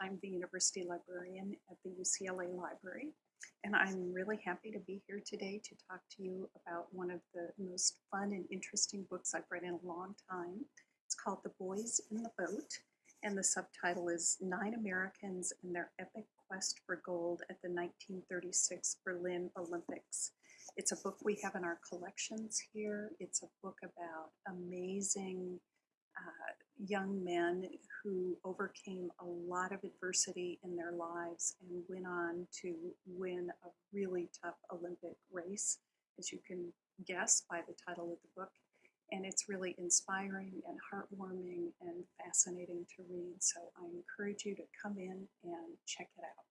I'm the university librarian at the UCLA Library, and I'm really happy to be here today to talk to you about one of the most fun and interesting books I've read in a long time. It's called The Boys in the Boat, and the subtitle is Nine Americans and Their Epic Quest for Gold at the 1936 Berlin Olympics. It's a book we have in our collections here. It's a book about amazing young men who overcame a lot of adversity in their lives and went on to win a really tough Olympic race, as you can guess by the title of the book. And it's really inspiring and heartwarming and fascinating to read. So I encourage you to come in and check it out.